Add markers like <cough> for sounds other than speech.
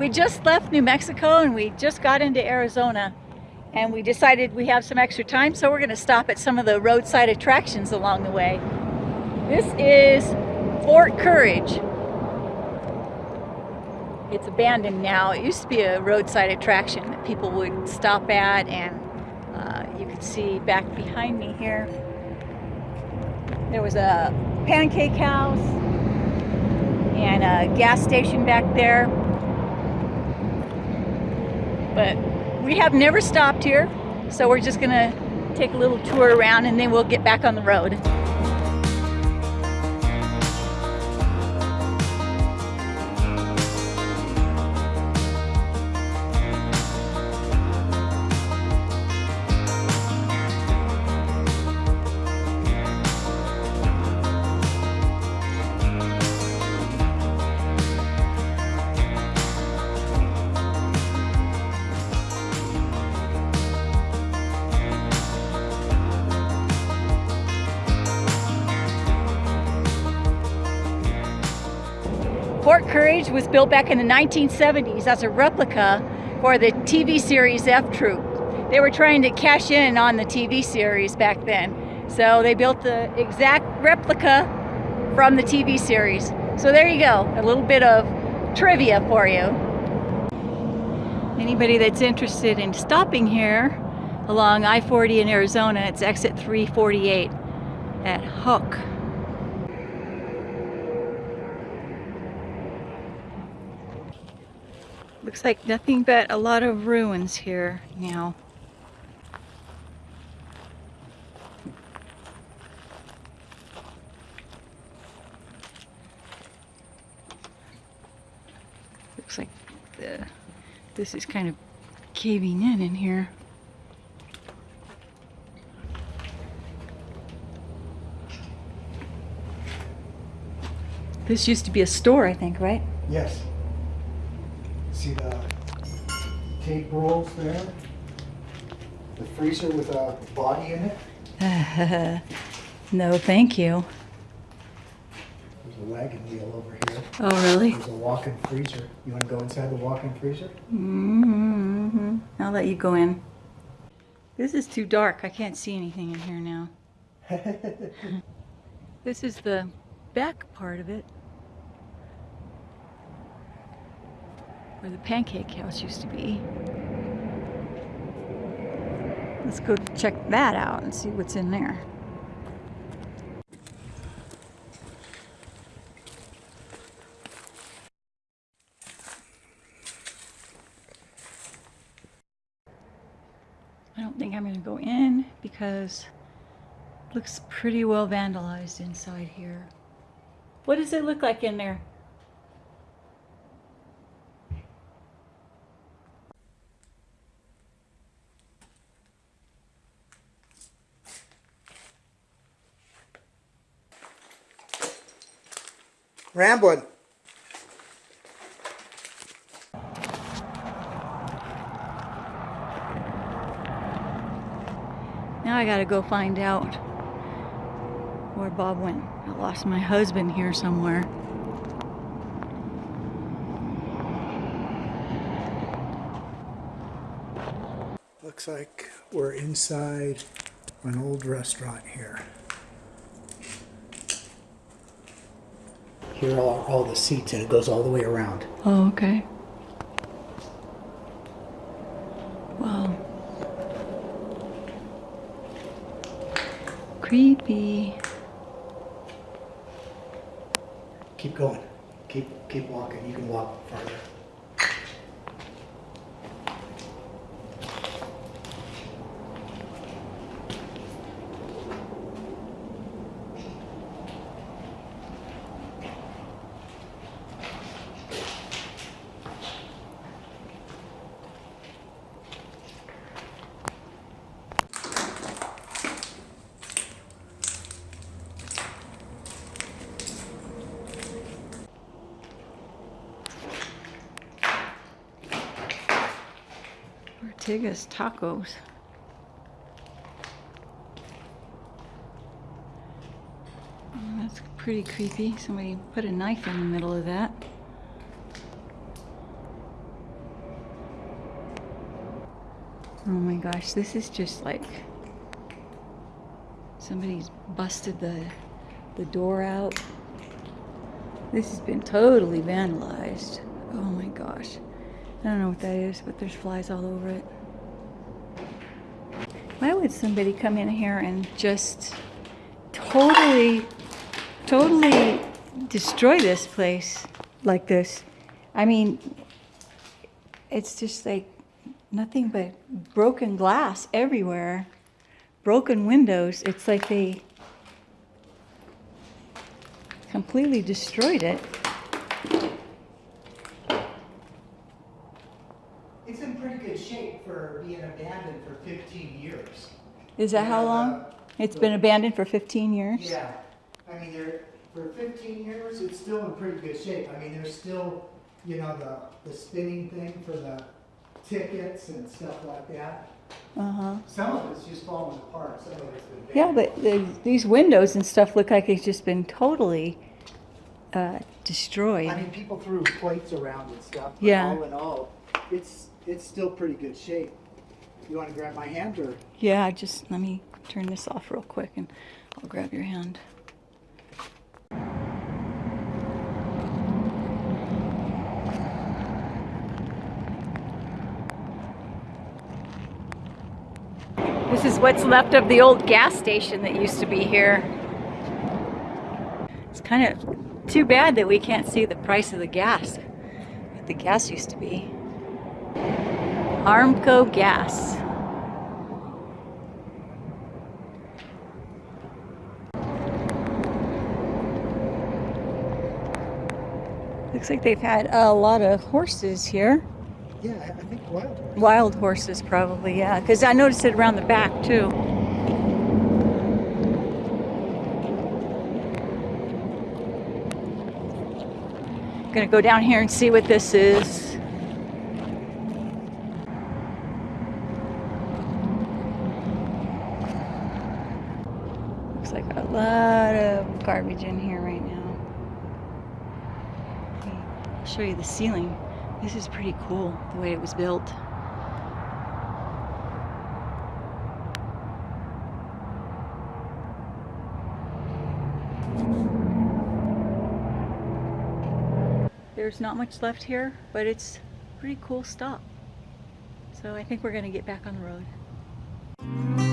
we just left New Mexico and we just got into Arizona and we decided we have some extra time so we're going to stop at some of the roadside attractions along the way. This is Fort Courage. It's abandoned now. It used to be a roadside attraction that people would stop at and uh, you can see back behind me here there was a pancake house and a gas station back there but we have never stopped here so we're just gonna take a little tour around and then we'll get back on the road. Courage was built back in the 1970s as a replica for the TV series F Troop. They were trying to cash in on the TV series back then. So they built the exact replica from the TV series. So there you go, a little bit of trivia for you. Anybody that's interested in stopping here along I-40 in Arizona, it's exit 348 at Houck. Looks like nothing but a lot of ruins here now. Looks like the, this is kind of caving in in here. This used to be a store, I think, right? Yes. See the tape rolls there? The freezer with a body in it? <laughs> no, thank you. There's a wagon wheel over here. Oh, really? There's a walk-in freezer. You want to go inside the walk-in freezer? Mm-hmm. I'll let you go in. This is too dark. I can't see anything in here now. <laughs> this is the back part of it. Where the pancake house used to be. Let's go check that out and see what's in there. I don't think I'm going to go in because it looks pretty well vandalized inside here. What does it look like in there? Ramblin'. Now I gotta go find out where Bob went. I lost my husband here somewhere. Looks like we're inside an old restaurant here. Here are all the seats and it goes all the way around. Oh, okay. Wow. Creepy. Keep going. Keep keep walking. You can walk farther. Tigas Tacos. Mm, that's pretty creepy. Somebody put a knife in the middle of that. Oh my gosh, this is just like somebody's busted the, the door out. This has been totally vandalized. Oh my gosh. I don't know what that is, but there's flies all over it. Why would somebody come in here and just totally, totally destroy this place like this? I mean, it's just like nothing but broken glass everywhere, broken windows. It's like they completely destroyed it. It's in pretty good shape for being abandoned for 15 years. Is that how long? the- It's been abandoned for 15 years? Yeah, I mean, there, for 15 years, it's still in pretty good shape. I mean, there's still, you know, the, the spinning thing for the tickets and stuff like that. Uh-huh. Some of it's just falling apart, some of it's been. Yeah, but the, these windows and stuff look like it's just been totally uh, destroyed. I mean, people threw plates around and stuff. but Yeah. All in all, it's, it's still pretty good shape. You wanna grab my hand or? Yeah, just let me turn this off real quick and I'll grab your hand. This is what's left of the old gas station that used to be here. It's kind of too bad that we can't see the price of the gas. What the gas used to be. Amoco Gas. Looks like they've had a lot of horses here. Yeah, I think what? Wild horses, probably, yeah. Because I noticed it around the back, too. Gonna go down here and see what this is. Looks like a lot of garbage in here right now. I'll show you the ceiling. This is pretty cool, the way it was built. There's not much left here, but it's pretty cool stuff. So I think we're gonna get back on the road.